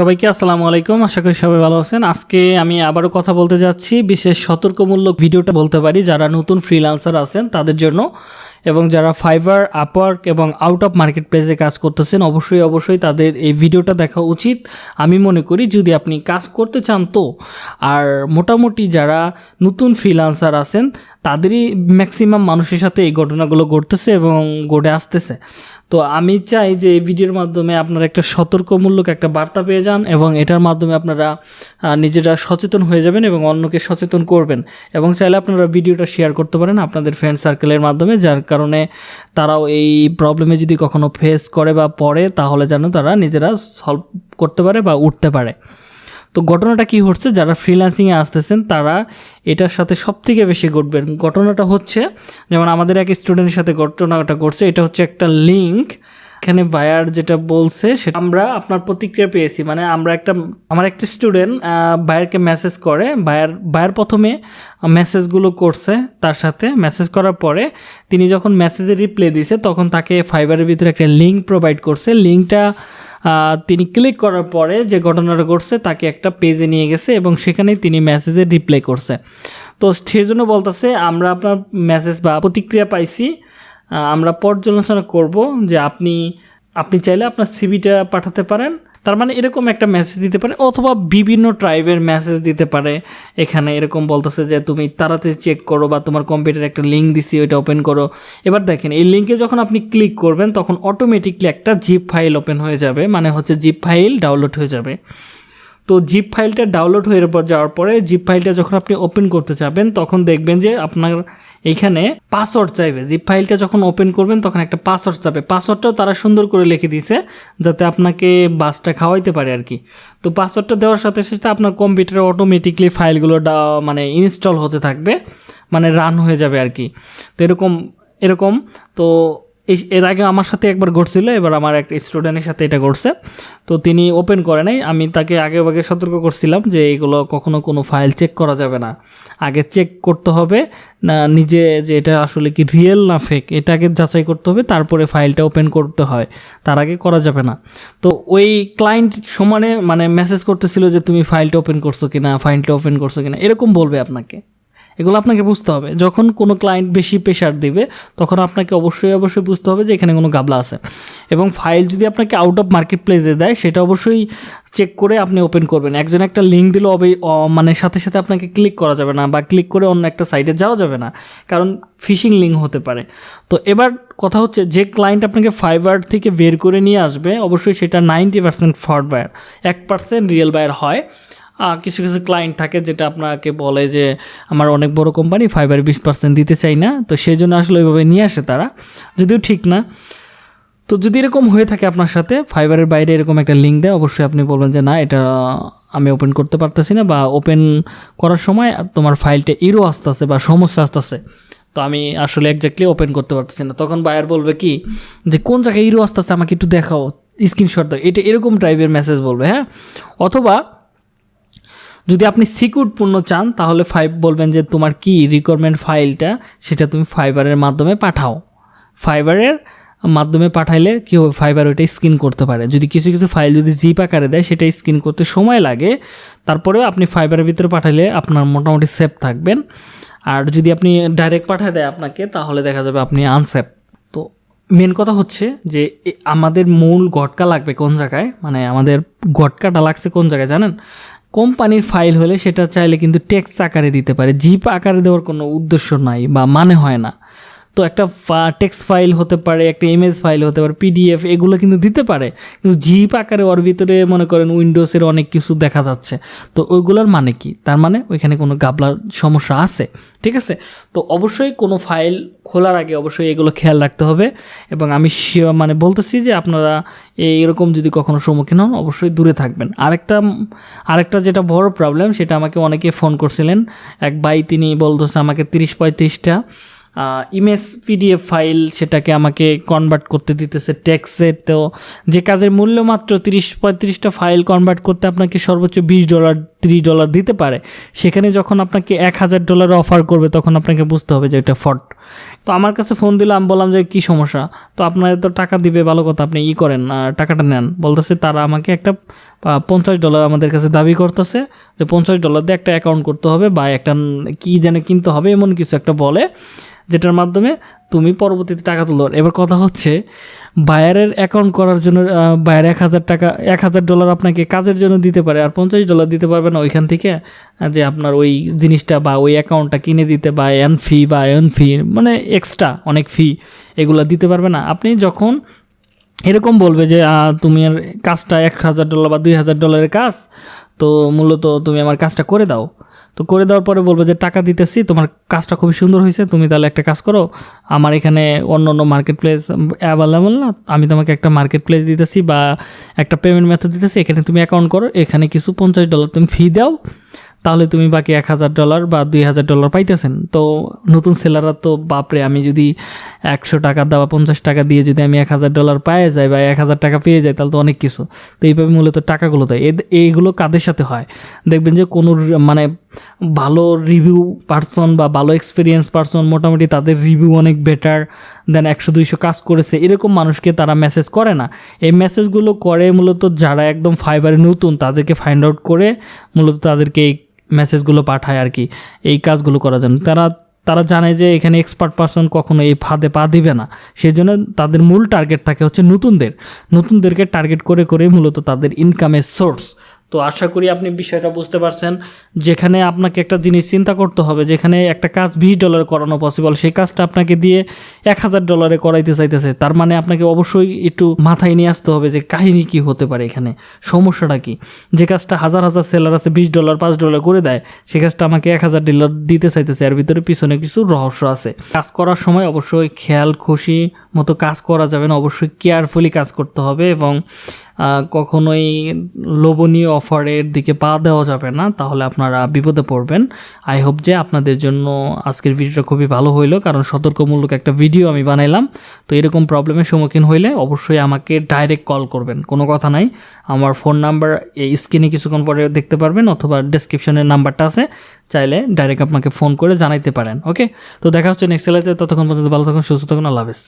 সবাইকে আসসালামু আলাইকুম, আশা করি সবাই ভালো আছেন। আজকে আমি আবারও কথা বলতে যাচ্ছি, বিশেষ সতর্কমূলক ভিডিওটা বলতে পারি, যারা নতুন ফ্রিল্যান্সার আছেন তাদের জন্য। এবং যারা ফাইবার আপওয়ার্ক এবং আউট অফ মার্কেট প্লেসে কাজ করতেছেন, অবশ্যই অবশ্যই তাদের এই ভিডিওটা দেখা উচিত। আমি মনে করি, যদি আপনি কাজ করতে চান তো, আর মোটামুটি যারা নতুন ফ্রিল্যান্সার আছেন, তাদেরই ম্যাক্সিমাম মানুষের সাথে এই ঘটনাগুলো ঘটতেছে এবং ঘটে আসতেছে। তো আমি চাই যে এই ভিডিওর মাধ্যমে আপনারা একটা সতর্কমূলক একটা বার্তা পেয়ে যান এবং এটার মাধ্যমে আপনারা নিজেরা সচেতন হয়ে যাবেন এবং অন্যকে সচেতন করবেন। এবং চাইলে আপনারা ভিডিওটা শেয়ার করতে পারেন আপনাদের ফ্রেন্ড সার্কেলের মাধ্যমে, যার কারণে তারাও এই প্রবলেমে যদি কখনো ফেস করে বা পড়ে, তাহলে যেন তারা নিজেরা সলভ করতে পারে বা উঠতে পারে। তো ঘটনাটা কি হচ্ছে যারা ফ্রিল্যান্সিংয়ে আসতেছেন, তারা এটার সাথে সব থেকে বেশি ঘটবেন। ঘটনাটা হচ্ছে, যেমন আমাদের এক স্টুডেন্টের সাথে ঘটনাটা ঘটছে, এটা হচ্ছে একটা লিঙ্ক এখানে বায়ার যেটা বলছে, সেটা আমরা আপনার প্রতিক্রিয়া পেয়েছি। মানে আমরা একটা, আমার একটা স্টুডেন্ট বায়ারকে মেসেজ করে। বায়ার বায়ার প্রথমে মেসেজগুলো করছে তার সাথে। মেসেজ করার পরে তিনি যখন মেসেজে রিপ্লাই দিছে, তখন তাকে ফাইবারের ভিতরে একটা লিঙ্ক প্রোভাইড করছে। লিঙ্কটা তিনি ক্লিক করার পরে যে ঘটনাটা ঘটছে, তাকে একটা পেজে নিয়ে গেছে এবং সেখানেই তিনি মেসেজে রিপ্লাই করছে। তো সেই জন্য বলতেছে, আমরা আপনার মেসেজ বা প্রতিক্রিয়া পাইছি আমরা পর্যালোচনা করব যে আপনি আপনি চাইলে আপনার সিবিটা পাঠাতে পারেন। তার মানে এরকম একটা মেসেজ দিতে পারে অথবা বিভিন্ন ট্রাইবের মেসেজ দিতে পারে। এখানে এরকম বলতেছে যে, তুমি তাড়াতাড়ি চেক করো বা তোমার কম্পিউটারে একটা লিঙ্ক দিছি, ওইটা ওপেন করো। এবার দেখেন, এই লিঙ্কে যখন আপনি ক্লিক করবেন, তখন অটোমেটিকলি একটা জিপ ফাইল ওপেন হয়ে যাবে। মানে হচ্ছে জিপ ফাইল ডাউনলোড হয়ে যাবে। তো জিপ ফাইলটা ডাউনলোড হয়ে যাওয়ার পরে জিপ ফাইলটা যখন আপনি ওপেন করতে যাবেন, তখন দেখবেন যে আপনার এইখানে পাসওয়ার্ড চাইবে। জিপ ফাইলটা যখন ওপেন করবেন, তখন একটা পাসওয়ার্ড চাবে পাসওয়ার্ডটাও তারা সুন্দর করে লিখে দিছে যাতে আপনাকে বাসটা খাওয়াইতে পারে আর কি। তো পাসওয়ার্ডটা দেওয়ার সাথে সাথে আপনার কম্পিউটারে অটোমেটিকলি ফাইলগুলো মানে ইনস্টল হতে থাকবে মানে রান হয়ে যাবে আর কি। তো এরকম এরকম, তো এই এর আগে আমার সাথে একবার ঘটছিল, এবার আমার এক স্টুডেন্টের সাথে এটা ঘটছে। তো তিনি ওপেন করে নাই, আমি তাকে আগে আগে সতর্ক করছিলাম যে এগুলো কখনো কোনো ফাইল চেক করা যাবে না। আগে চেক করতে হবে, না নিজে যে এটা আসলে কি রিয়েল না ফেক এটাকে যাচাই করতে হবে, তারপরে ফাইলটা ওপেন করতে হয়। তার আগে করা যাবে না। তো ওই ক্লায়েন্ট সমানে মানে মেসেজ করতেছিল যে, তুমি ফাইলটা ওপেন করছ কিনা ফাইলটা ওপেন করছ কিনা? এরকম বলবে আপনাকে। এগুলো আপনাকে বুঝতে হবে। যখন কোনো ক্লায়েন্ট বেশি প্রেশার দিবে, তখন আপনাকে অবশ্যই অবশ্যই বুঝতে হবে যে এখানে কোনো গাবলা আছে। এবং ফাইল যদি আপনাকে আউট অফ মার্কেট প্লেসে দেয়, সেটা অবশ্যই চেক করে আপনি ওপেন করবেন। একজন একটা লিঙ্ক দিলে অবে মানে সাথে সাথে আপনাকে ক্লিক করা যাবে না বা ক্লিক করে অন্য একটা সাইটে যাওয়া যাবে না। কারণ ফিশিং লিঙ্ক হতে পারে। তো এবার কথা হচ্ছে, যে ক্লায়েন্ট আপনাকে ফাইবার থেকে বের করে নিয়ে আসবে, অবশ্যই সেটা নাইনটি পার্সেন্ট ফ্রড বায়ার এক পার্সেন্ট রিয়েল বায়ার হয়। কিছু কিছু ক্লায়েন্ট থাকে যেটা আপনাকে বলে যে, আমার অনেক বড় কোম্পানি ফাইবার বিশ পার্সেন্ট দিতে চাই না। তো সেই জন্য আসলে ওইভাবে নিয়ে আসে তারা। যদিও ঠিক না। তো যদি এরকম হয়ে থাকে আপনার সাথে ফাইবারের বাইরে এরকম একটা লিঙ্ক দেয়, অবশ্যই আপনি বলবেন যে, না, এটা আমি ওপেন করতে পারতেছি না বা ওপেন করার সময় তোমার ফাইলটা ইরো আসতেছে বা সমস্যা আসতেছে। তো আমি আসলে একজাক্টলি ওপেন করতে পারতেছি না। তখন বায়ার বলবে কি, যে, কোন জায়গায় ইরো আসতেছে আমাকে একটু দেখাও স্ক্রিনশট দাও। এটা এরকম টাইপের মেসেজ বলবে হ্যাঁ? অথবা যদি আপনি সিকিউর পূর্ণ চান, তাহলে ফাইভ বলবেন যে তোমার কি রিকোয়ারমেন্ট ফাইলটা সেটা তুমি ফাইবারের মাধ্যমে পাঠাও। ফাইবারের মাধ্যমে পাঠাইলে কি হবে? ফাইবার ওইটা স্ক্রিন করতে পারে। যদি কিছু কিছু ফাইল যদি জিপ আকারে দেয় সেটা স্ক্রিন করতে সময় লাগে। তারপরেও আপনি ফাইবারের ভিতরে পাঠাইলে আপনার মোটামুটি সেফ থাকবেন। আর যদি আপনি ডাইরেক্ট পাঠায় দেয় আপনাকে, তাহলে দেখা যাবে আপনি আনসেফ তো মেন কথা হচ্ছে যে আমাদের মূল গটকা লাগবে কোন জায়গায়? মানে আমাদের গটকাটা লাগছে কোন জায়গায়, জানেন? কোম্পানির ফাইল হলে সেটা চাইলে কিন্তু টেক্সট আকারে দিতে পারে। জিপ আকারে দেওয়ার কোনো উদ্দেশ্য নাই বা মানে হয় না। তো একটা টেক্সট ফাইল হতে পারে, একটা ইমেজ ফাইল হতে পারে পিডিএফ এগুলো কিন্তু দিতে পারে। কিন্তু জিপ আকারে ওর ভিতরে মনে করেন উইন্ডোজের অনেক কিছু দেখা যাচ্ছে। তো ওইগুলোর মানে কি? তার মানে ওইখানে কোনো গাবলার সমস্যা আছে। ঠিক আছে? তো অবশ্যই কোনো ফাইল খোলার আগে অবশ্যই এগুলো খেয়াল রাখতে হবে। এবং আমি মানে বলতেছি যে আপনারা এরকম যদি কখনো সম্মুখীন হন, অবশ্যই দূরে থাকবেন। আরেকটা আরেকটা যেটা বড় প্রবলেম সেটা আমাকে অনেকে ফোন করছিলেন। এক ভাই, তিনি বলতেছে আমাকে তিরিশ পঁয়ত্রিশটা। ইমেজ পিডিএফ ফাইল সেটাকে আমাকে কনভার্ট করতে দিতেছে ট্যাক্সে তো যে কাজের মূল্য মাত্র তিরিশ পঁয়ত্রিশটা ফাইল কনভার্ট করতে আপনাকে সর্বোচ্চ বিশ ডলার ত্রিশ ডলার দিতে পারে, সেখানে যখন আপনাকে এক হাজার ডলার অফার করবে, তখন আপনাকে বুঝতে হবে যে এটা ফট তো আমার কাছে ফোন দিলে আমি বললাম যে, কী সমস্যা? তো আপনার তো টাকা দিবে, ভালো কথা, আপনি ই করেন টাকাটা নেন। বলতেছে, তারা আমাকে একটা পঞ্চাশ ডলার আমাদের কাছে দাবি করতেছে যে, পঞ্চাশ ডলার দিয়ে একটা অ্যাকাউন্ট করতে হবে বা একটা কী যেন কিনতে হবে, এমন কিছু একটা বলে, যেটার মাধ্যমে তুমি পরবর্তীতে টাকা তুলো এবার কথা হচ্ছে বায়ারের অ্যাকাউন্ট করার জন্য বায়ার এক হাজার টাকা, এক হাজার ডলার আপনাকে কাজের জন্য দিতে পারে আর পঞ্চাশ ডলার দিতে পারবে না ওইখান থেকে যে আপনার ওই জিনিসটা বা ওই অ্যাকাউন্টটা কিনে দিতে বা এন ফি বা এন ফি মানে এক্সট্রা অনেক ফি এগুলো দিতে পারবে না। আপনি যখন এরকম বলবে যে তুমি আর কাজটা এক হাজার ডলার বা দুই হাজার ডলারের কাজ, তো মূলত তুমি আমার কাজটা করে দাও। তো করে দেওয়ার পরে বলব যে, টাকা দিতেছি, তোমার কাজটা খুবই সুন্দর হয়েছে, তুমি তাহলে একটা কাজ করো। আমার এখানে অন্য অন্য মার্কেট প্লেস অ্যাভেলেবল না, আমি তোমাকে একটা মার্কেট প্লেস দিতেছি বা একটা পেমেন্ট মেথড দিতেছি, এখানে তুমি অ্যাকাউন্ট করো, এখানে কিছু পঞ্চাশ ডলার তুমি ফি দাও তাহলে তুমি বাকি এক হাজার ডলার বা দুই হাজার ডলার পাইতেছেন। তো নতুন সেলাররা তো, বাপরে, আমি যদি একশো টাকা দেওয়া পঞ্চাশ টাকা দিয়ে যদি আমি এক হাজার ডলার পেয়ে যাই বা এক হাজার টাকা পেয়ে যাই, তাহলে তো অনেক কিছু। তো এইভাবে মূলত টাকাগুলো দেয়। এইগুলো কাদের সাথে হয়? দেখবেন যে কোনো মানে ভালো রিভিউ পার্সন বা ভালো এক্সপিরিয়েন্স পার্সন মোটামুটি তাদের রিভিউ অনেক বেটার দেন একশো দুইশো কাজ করেছে। এরকম মানুষকে তারা মেসেজ করে না। এই মেসেজগুলো করে মূলত যারা একদম ফাইবারে নতুন, তাদেরকে ফাইন্ড আউট করে মূলত তাদেরকে এই মেসেজগুলো পাঠায় আর কি, এই কাজগুলো করার জন্য। তারা তারা জানে যে এখানে এক্সপার্ট পার্সন কখনো এই ফাঁদে পা দিবে না। সেই জন্য তাদের মূল টার্গেট থাকে হচ্ছে নতুনদের। নতুনদেরকে টার্গেট করে করে মূলত তাদের ইনকামের সোর্স তো আশা করি আপনি বিষয়টা বুঝতে পারছেন। যেখানে আপনাকে একটা জিনিস চিন্তা করতে হবে, যেখানে একটা কাজ বিশ ডলারে করানো পসিবল সেই কাজটা আপনাকে দিয়ে এক হাজার ডলারে করাইতে চাইতেছে। তার মানে আপনাকে অবশ্যই একটু মাথায় নিয়ে আসতে হবে যে কাহিনী কি হতে পারে এখানে, সমস্যাটা কি? যে কাজটা হাজার হাজার সেলার আছে, বিশ ডলার পাঁচ ডলার করে দেয় সেই কাজটা আমাকে এক হাজার ডলার দিতে চাইতেছে, এর ভিতরে পিছনে কিছু রহস্য আছে। কাজ করার সময় অবশ্যই খেয়াল, খুশি মতো কাজ করা যাবে না, অবশ্যই কেয়ারফুলি কাজ করতে হবে এবং কখনোই লোভনীয় অফারের দিকে পা দেওয়া যাবে না, তাহলে আপনারা বিপদে পড়বেন। আই হোপ যে আপনাদের জন্য আজকের ভিডিওটা খুবই ভালো হইল, কারণ সতর্কমূলক একটা ভিডিও আমি বানাইলাম। তো এরকম প্রবলেমের সম্মুখীন হইলে অবশ্যই আমাকে ডাইরেক্ট কল করবেন, কোনো কথা নাই। আমার ফোন নাম্বার এই স্ক্রিনে কিছুক্ষণ পরে দেখতে পারবেন, অথবা ডেসক্রিপশনের নাম্বারটা আছে, চাইলে ডাইরেক্ট আপনাকে ফোন করে জানাইতে পারেন ওকে তো দেখা হচ্ছে নেক্সট লাইফে ততক্ষণ পর্যন্ত ভালো থাকুন, সুস্থ থাকুন, আল্লাহ হাফেজ।